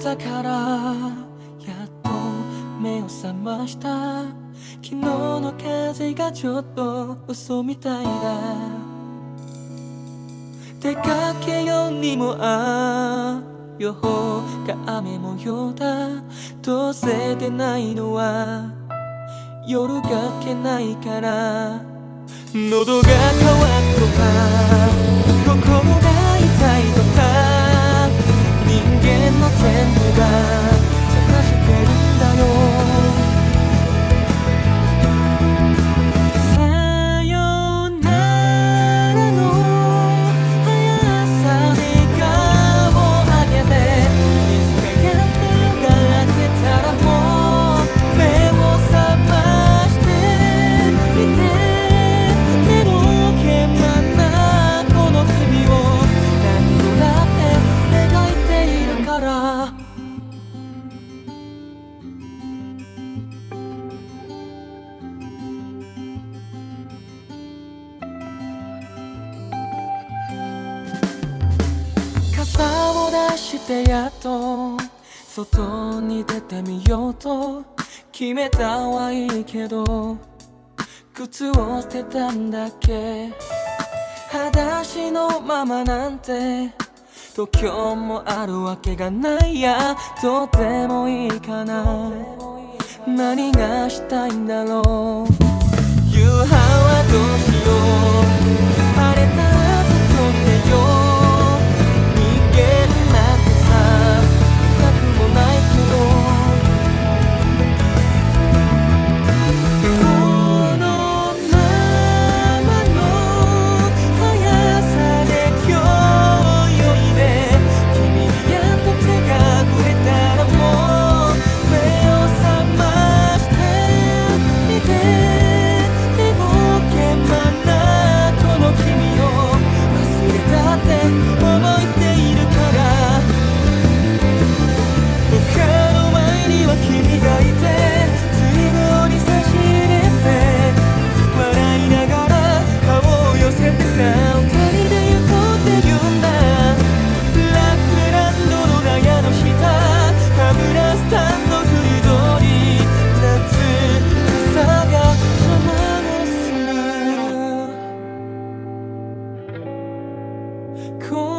ったからやっと目を覚ました。昨日の風がちょっと嘘みたいだ。出かけようにもあ予報が雨模様だ。どうせ出ないのは夜がけないから。喉が渇くとか。してやっと外に出てみようと決めたはいいけど靴を捨てたんだっけ？裸足のままなんて度胸もあるわけがないや。どうでもいいかな。何がしたいんだろう？魔をする